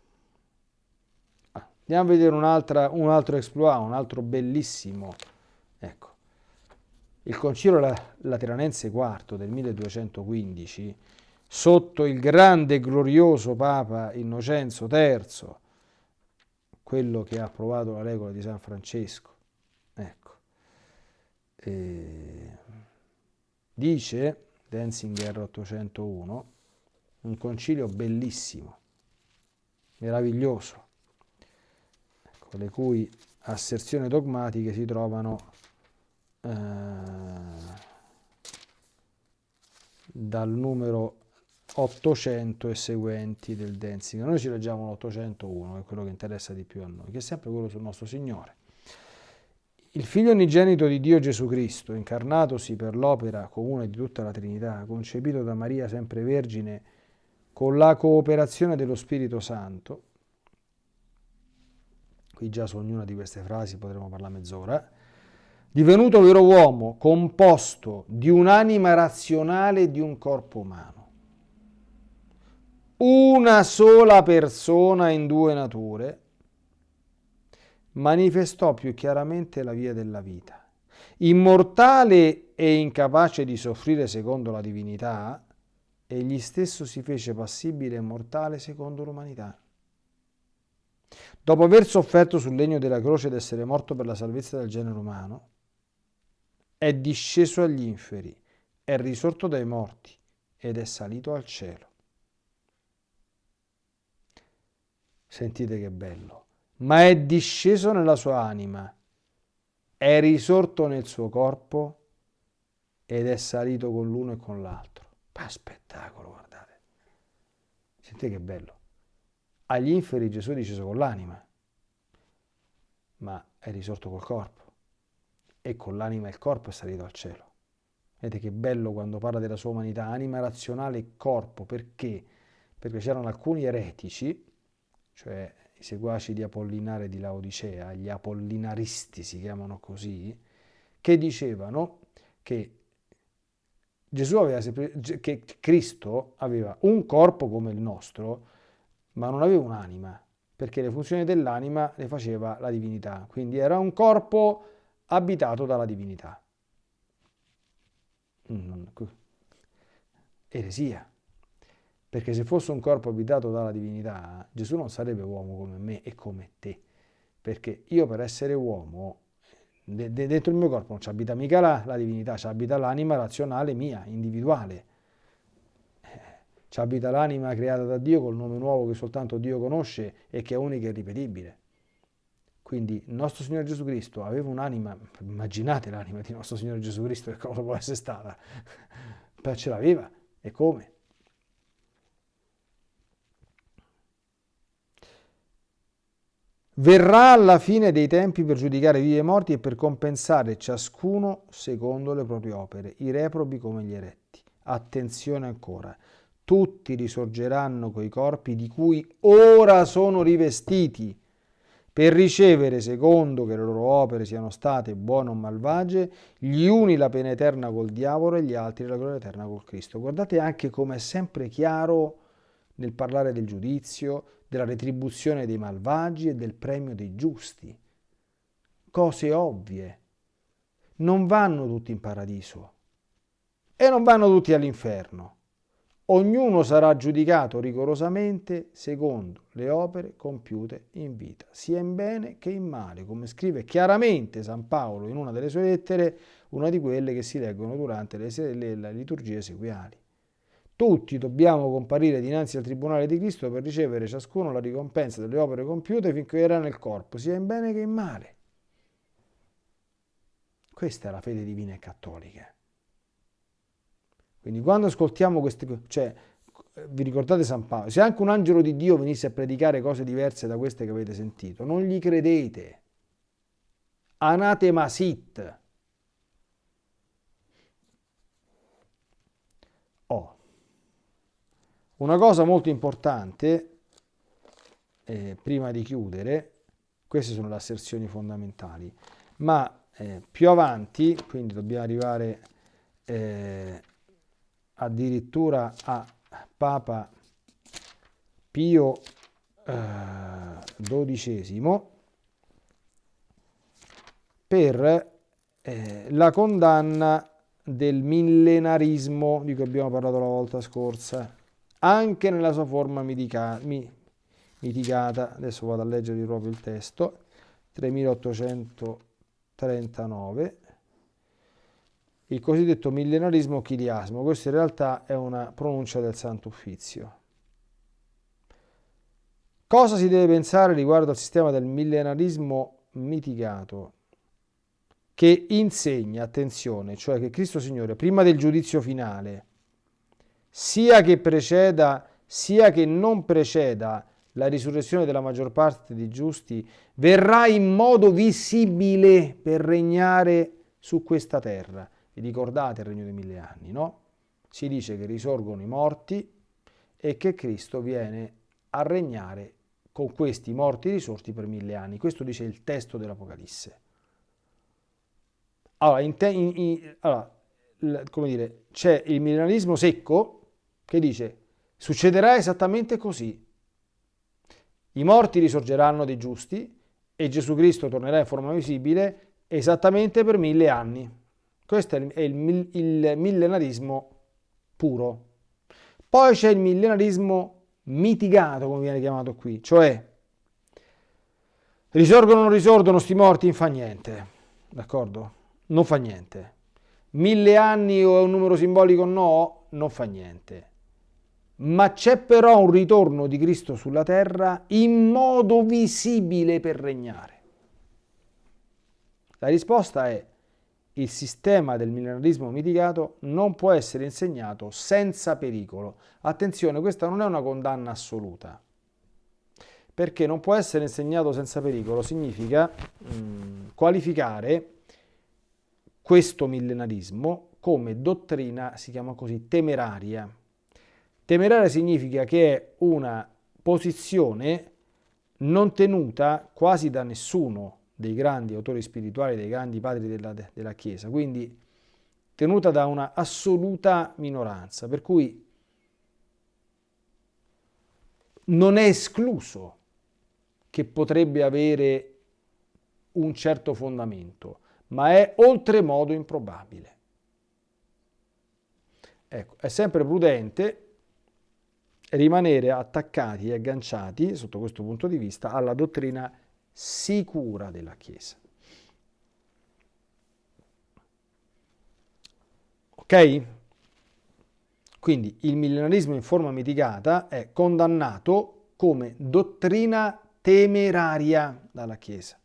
Ah, andiamo a vedere un, altro exploit, un altro bellissimo. Ecco. Il Concilio Lateranense IV del 1215, sotto il grande e glorioso Papa Innocenzo III, quello che ha approvato la regola di San Francesco, ecco, e dice, Denzinger 801, un concilio bellissimo, meraviglioso, ecco, le cui asserzioni dogmatiche si trovano eh, dal numero 800 e seguenti del Denzinger. Noi ci leggiamo l'801, che è quello che interessa di più a noi, che è sempre quello sul nostro Signore. Il figlio unigenito di Dio Gesù Cristo, incarnatosi per l'opera comune di tutta la Trinità, concepito da Maria sempre Vergine, con la cooperazione dello Spirito Santo, qui già su ognuna di queste frasi potremo parlare mezz'ora, divenuto vero uomo, composto di un'anima razionale e di un corpo umano. Una sola persona in due nature manifestò più chiaramente la via della vita. Immortale e incapace di soffrire secondo la divinità, egli stesso si fece passibile e mortale secondo l'umanità. Dopo aver sofferto sul legno della croce ed essere morto per la salvezza del genere umano, è disceso agli inferi, è risorto dai morti ed è salito al cielo. Sentite che bello. Ma è disceso nella sua anima, è risorto nel suo corpo ed è salito con l'uno e con l'altro. Pa spettacolo, guardate. Sentite che bello. Agli inferi Gesù è disceso con l'anima, ma è risorto col corpo e con l'anima e il corpo è salito al cielo. Vedete che bello quando parla della sua umanità, anima razionale e corpo, perché? Perché c'erano alcuni eretici, cioè i seguaci di Apollinare di Laodicea, gli apollinaristi si chiamano così, che dicevano che Gesù aveva che Cristo aveva un corpo come il nostro, ma non aveva un'anima, perché le funzioni dell'anima le faceva la divinità. Quindi era un corpo abitato dalla divinità. Eresia. Perché se fosse un corpo abitato dalla divinità, Gesù non sarebbe uomo come me e come te. Perché io per essere uomo, dentro il mio corpo non ci abita mica la, la divinità, ci abita l'anima razionale mia, individuale. Eh, ci abita l'anima creata da Dio col nome nuovo che soltanto Dio conosce e che è unica e ripetibile. Quindi nostro Signore Gesù Cristo aveva un'anima, immaginate l'anima di nostro Signore Gesù Cristo che cosa può essere stata, ce l'aveva, e come? Verrà alla fine dei tempi per giudicare vivi e morti e per compensare ciascuno secondo le proprie opere, i reprobi come gli eretti. Attenzione ancora, tutti risorgeranno coi corpi di cui ora sono rivestiti per ricevere, secondo che le loro opere siano state buone o malvagie, gli uni la pena eterna col diavolo e gli altri la gloria eterna col Cristo. Guardate anche come è sempre chiaro nel parlare del giudizio, della retribuzione dei malvagi e del premio dei giusti. Cose ovvie. Non vanno tutti in paradiso e non vanno tutti all'inferno. Ognuno sarà giudicato rigorosamente secondo le opere compiute in vita, sia in bene che in male, come scrive chiaramente San Paolo in una delle sue lettere, una di quelle che si leggono durante le, liturgie sequiali. Tutti dobbiamo comparire dinanzi al Tribunale di Cristo per ricevere ciascuno la ricompensa delle opere compiute finché era nel corpo, sia in bene che in male. Questa è la fede divina e cattolica. Quindi quando ascoltiamo queste cioè, vi ricordate San Paolo, se anche un angelo di Dio venisse a predicare cose diverse da queste che avete sentito, non gli credete. Anatema sit. Una cosa molto importante, eh, prima di chiudere, queste sono le asserzioni fondamentali, ma eh, più avanti, quindi dobbiamo arrivare... Eh, addirittura a Papa Pio XII eh, per eh, la condanna del millenarismo di cui abbiamo parlato la volta scorsa, anche nella sua forma mitica, mi, mitigata. Adesso vado a leggere proprio il testo, 3839 il cosiddetto millenarismo chiliasmo. Questo in realtà è una pronuncia del Santo Uffizio. Cosa si deve pensare riguardo al sistema del millenarismo mitigato? Che insegna, attenzione, cioè che Cristo Signore, prima del giudizio finale, sia che preceda, sia che non preceda la risurrezione della maggior parte dei giusti, verrà in modo visibile per regnare su questa terra. Vi ricordate il regno dei mille anni, no? Si dice che risorgono i morti e che Cristo viene a regnare con questi morti risorti per mille anni. Questo dice il testo dell'Apocalisse. Allora, allora c'è il millenarismo secco che dice succederà esattamente così. I morti risorgeranno dei giusti e Gesù Cristo tornerà in forma visibile esattamente per mille anni. Questo è il, il millenarismo puro. Poi c'è il millenarismo mitigato, come viene chiamato qui, cioè risorgono o non risorgono sti morti, non fa niente, d'accordo? Non fa niente. Mille anni o un numero simbolico no, non fa niente ma c'è però un ritorno di Cristo sulla terra in modo visibile per regnare. La risposta è il sistema del millenarismo mitigato non può essere insegnato senza pericolo. Attenzione, questa non è una condanna assoluta, perché non può essere insegnato senza pericolo significa mh, mm, qualificare questo millenarismo come dottrina, si chiama così, temeraria. Temeraria significa che è una posizione non tenuta quasi da nessuno dei grandi autori spirituali, dei grandi padri della, della Chiesa, quindi tenuta da una assoluta minoranza, per cui non è escluso che potrebbe avere un certo fondamento, ma è oltremodo improbabile. Ecco, è sempre prudente rimanere attaccati e agganciati, sotto questo punto di vista, alla dottrina sicura della Chiesa. Ok? Quindi il millenarismo in forma mitigata è condannato come dottrina temeraria dalla Chiesa.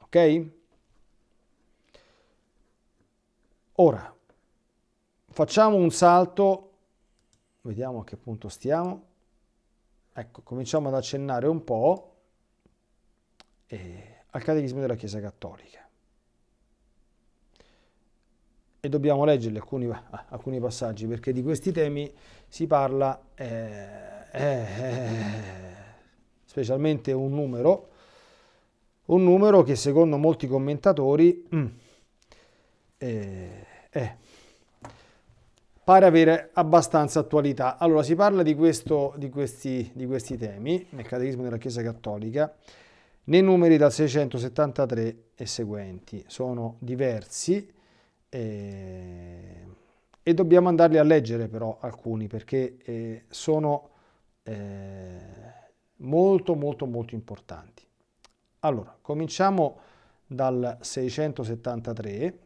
Ok? Ora, facciamo un salto Vediamo a che punto stiamo. Ecco, cominciamo ad accennare un po' eh, al catechismo della Chiesa Cattolica. E dobbiamo leggerli alcuni, alcuni passaggi perché di questi temi si parla, eh, eh, specialmente un numero, un numero che secondo molti commentatori mm, eh, è pare avere abbastanza attualità. Allora, si parla di, questo, di, questi, di questi temi nel Catechismo della Chiesa Cattolica nei numeri dal 673 e seguenti. Sono diversi eh, e dobbiamo andarli a leggere però alcuni perché eh, sono eh, molto molto molto importanti. Allora, cominciamo dal 673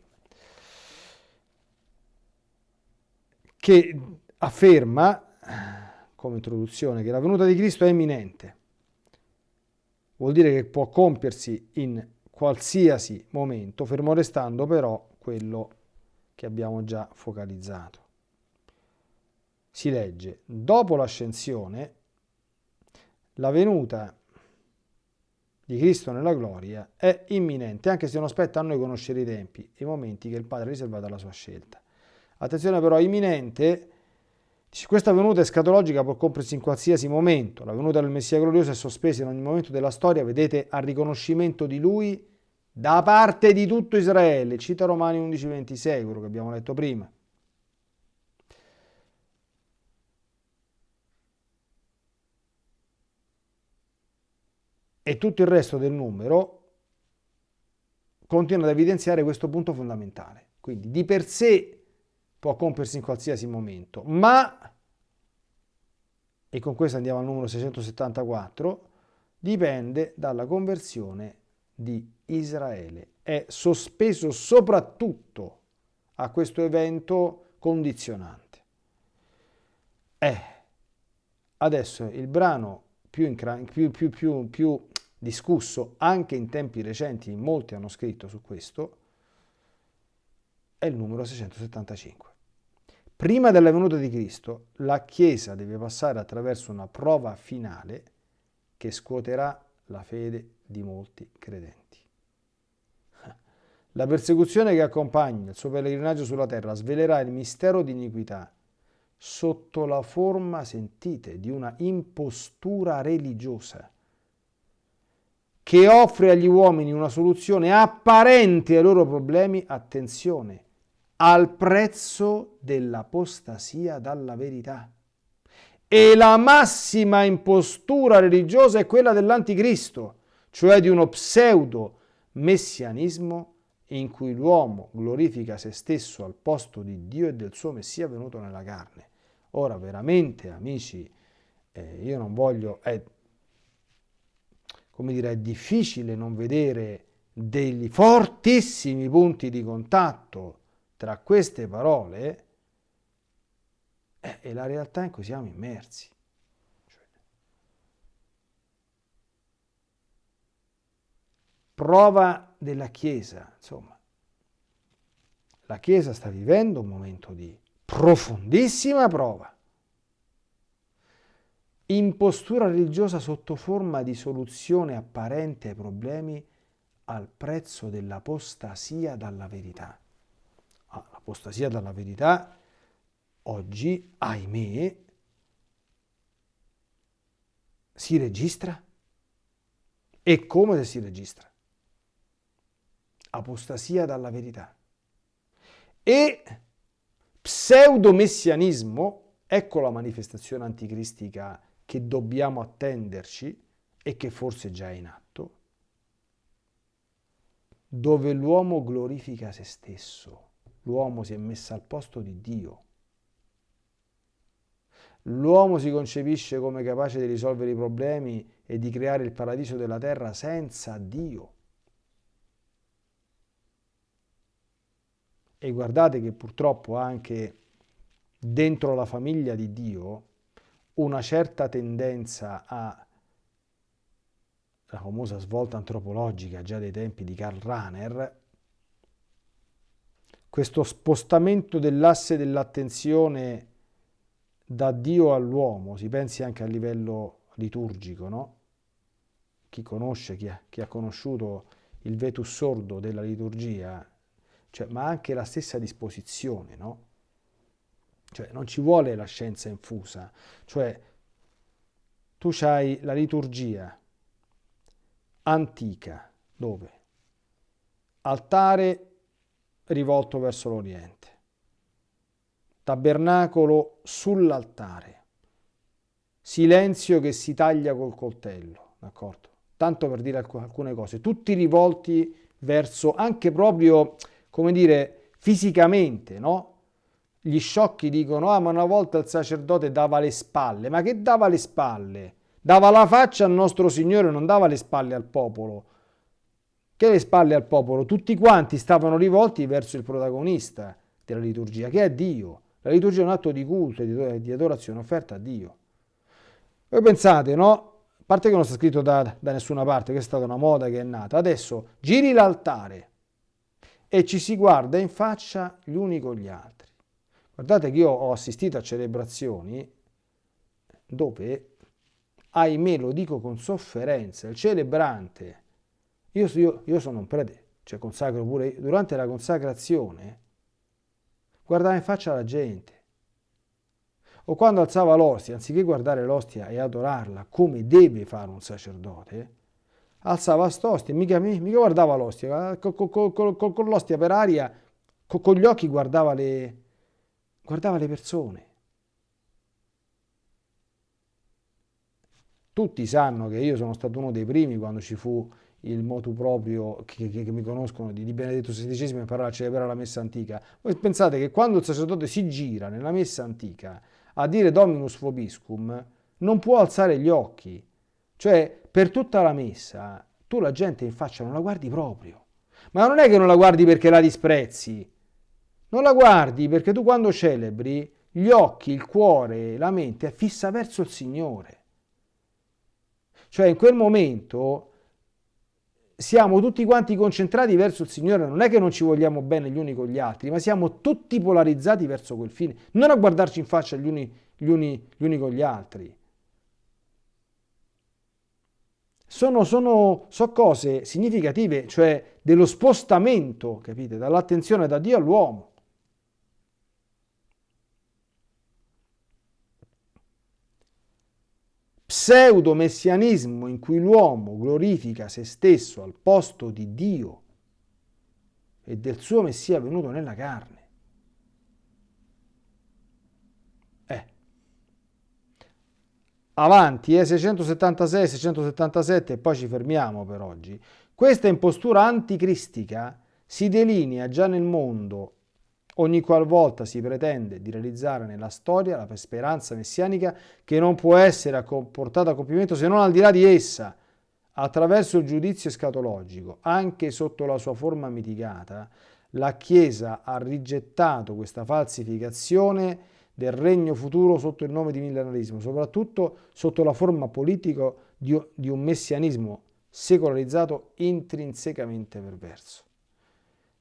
che afferma, come introduzione, che la venuta di Cristo è imminente. Vuol dire che può compiersi in qualsiasi momento, fermo restando però quello che abbiamo già focalizzato. Si legge, dopo l'ascensione, la venuta di Cristo nella gloria è imminente, anche se non spetta a noi conoscere i tempi i momenti che il Padre ha riservato alla sua scelta. Attenzione però, imminente, questa venuta escatologica può compiersi in qualsiasi momento. La venuta del Messia glorioso è sospesa in ogni momento della storia, vedete, al riconoscimento di lui da parte di tutto Israele. Cita Romani 11:26, quello che abbiamo letto prima. E tutto il resto del numero continua ad evidenziare questo punto fondamentale. Quindi di per sé può compiersi in qualsiasi momento, ma, e con questo andiamo al numero 674, dipende dalla conversione di Israele. È sospeso soprattutto a questo evento condizionante. Eh, adesso il brano più, più, più, più discusso anche in tempi recenti, molti hanno scritto su questo, è il numero 675. Prima della venuta di Cristo, la Chiesa deve passare attraverso una prova finale che scuoterà la fede di molti credenti. La persecuzione che accompagna il suo pellegrinaggio sulla terra svelerà il mistero di iniquità sotto la forma, sentite, di una impostura religiosa che offre agli uomini una soluzione apparente ai loro problemi, attenzione, al prezzo dell'apostasia dalla verità. E la massima impostura religiosa è quella dell'anticristo, cioè di uno pseudo messianismo in cui l'uomo glorifica se stesso al posto di Dio e del suo Messia venuto nella carne. Ora veramente, amici, eh, io non voglio, è, come dire, è difficile non vedere degli fortissimi punti di contatto tra queste parole eh, e la realtà in cui siamo immersi. Cioè, prova della Chiesa, insomma. La Chiesa sta vivendo un momento di profondissima prova impostura religiosa sotto forma di soluzione apparente ai problemi al prezzo dell'apostasia dalla verità. L'apostasia dalla verità oggi, ahimè, si registra. E come si registra? Apostasia dalla verità. E pseudomessianismo, ecco la manifestazione anticristica che dobbiamo attenderci e che forse già è in atto, dove l'uomo glorifica se stesso, l'uomo si è messo al posto di Dio. L'uomo si concepisce come capace di risolvere i problemi e di creare il paradiso della terra senza Dio. E guardate che purtroppo anche dentro la famiglia di Dio una certa tendenza a la famosa svolta antropologica già dai tempi di Karl Rahner, questo spostamento dell'asse dell'attenzione da Dio all'uomo, si pensi anche a livello liturgico, no? Chi conosce, chi ha, chi ha conosciuto il vetus sordo della liturgia, cioè, ma anche la stessa disposizione, no? Cioè non ci vuole la scienza infusa, cioè tu hai la liturgia antica, dove? Altare rivolto verso l'Oriente, tabernacolo sull'altare, silenzio che si taglia col coltello, d'accordo? Tanto per dire alcune cose, tutti rivolti verso anche proprio, come dire, fisicamente, no? gli sciocchi dicono, ah ma una volta il sacerdote dava le spalle, ma che dava le spalle? Dava la faccia al nostro Signore, non dava le spalle al popolo. Che le spalle al popolo? Tutti quanti stavano rivolti verso il protagonista della liturgia, che è Dio. La liturgia è un atto di culto e di adorazione offerta a Dio. Voi pensate, no? A parte che non sta scritto da, da nessuna parte, che è stata una moda che è nata. Adesso giri l'altare e ci si guarda in faccia gli uni con gli altri. Guardate che io ho assistito a celebrazioni dove, ahimè, lo dico con sofferenza, il celebrante, io, io, io sono un prete, cioè consacro pure io, durante la consacrazione, guardava in faccia la gente. O quando alzava l'ostia, anziché guardare l'ostia e adorarla come deve fare un sacerdote, alzava st'ostia, mica, mica guardava l'ostia, con, con, con, con l'ostia per aria, con, gli occhi guardava le, guardava le persone. Tutti sanno che io sono stato uno dei primi quando ci fu il motu proprio che, che, che mi conoscono di, di Benedetto XVI imparare a celebrare la messa antica. Voi pensate che quando il sacerdote si gira nella messa antica a dire Dominus Vobiscum non può alzare gli occhi. Cioè, per tutta la messa, tu la gente in faccia non la guardi proprio. Ma non è che non la guardi perché la disprezzi, non la guardi perché tu quando celebri gli occhi, il cuore, la mente è fissa verso il Signore. Cioè in quel momento siamo tutti quanti concentrati verso il Signore, non è che non ci vogliamo bene gli uni con gli altri, ma siamo tutti polarizzati verso quel fine, non a guardarci in faccia gli uni, gli uni, gli uni con gli altri. Sono, sono, sono cose significative, cioè dello spostamento, capite, dall'attenzione da Dio all'uomo. Pseudo-messianismo in cui l'uomo glorifica se stesso al posto di Dio e del suo Messia venuto nella carne. Eh. Avanti, eh, 676, 677 e poi ci fermiamo per oggi. Questa impostura anticristica si delinea già nel mondo ogni qualvolta si pretende di realizzare nella storia la speranza messianica che non può essere portata a compimento se non al di là di essa, attraverso il giudizio escatologico, anche sotto la sua forma mitigata, la Chiesa ha rigettato questa falsificazione del regno futuro sotto il nome di millenarismo, soprattutto sotto la forma politica di un messianismo secolarizzato intrinsecamente perverso.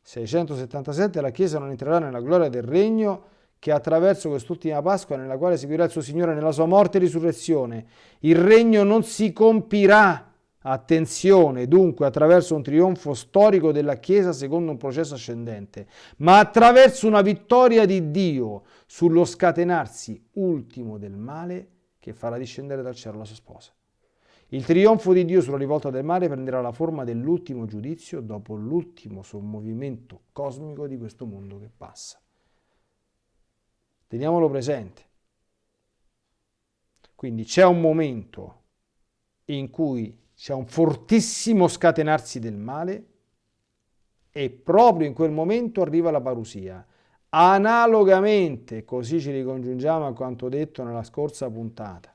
677 la Chiesa non entrerà nella gloria del regno che attraverso quest'ultima Pasqua nella quale seguirà il suo Signore nella sua morte e risurrezione. Il regno non si compirà, attenzione, dunque attraverso un trionfo storico della Chiesa secondo un processo ascendente, ma attraverso una vittoria di Dio sullo scatenarsi ultimo del male che farà discendere dal cielo la sua sposa. Il trionfo di Dio sulla rivolta del mare prenderà la forma dell'ultimo giudizio dopo l'ultimo sommovimento cosmico di questo mondo che passa. Teniamolo presente. Quindi c'è un momento in cui c'è un fortissimo scatenarsi del male e proprio in quel momento arriva la parusia. Analogamente, così ci ricongiungiamo a quanto detto nella scorsa puntata,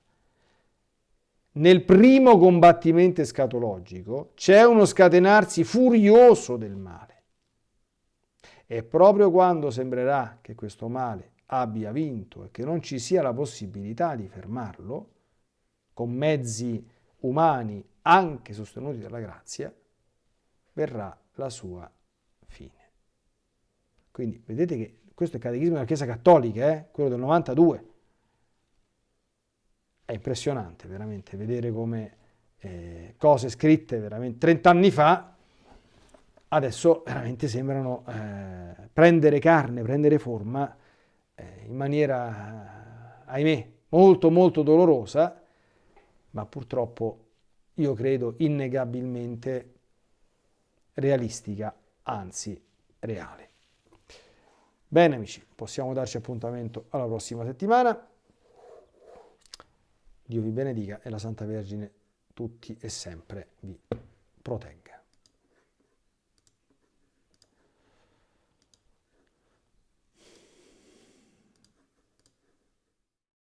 nel primo combattimento escatologico c'è uno scatenarsi furioso del male. E proprio quando sembrerà che questo male abbia vinto e che non ci sia la possibilità di fermarlo, con mezzi umani anche sostenuti dalla grazia, verrà la sua fine. Quindi vedete che questo è il catechismo della Chiesa Cattolica, eh? quello del 92 è impressionante veramente vedere come eh, cose scritte veramente 30 anni fa adesso veramente sembrano eh, prendere carne, prendere forma eh, in maniera, ahimè, molto molto dolorosa, ma purtroppo io credo innegabilmente realistica, anzi reale. Bene amici, possiamo darci appuntamento alla prossima settimana. Dio vi benedica e la Santa Vergine tutti e sempre vi protegga.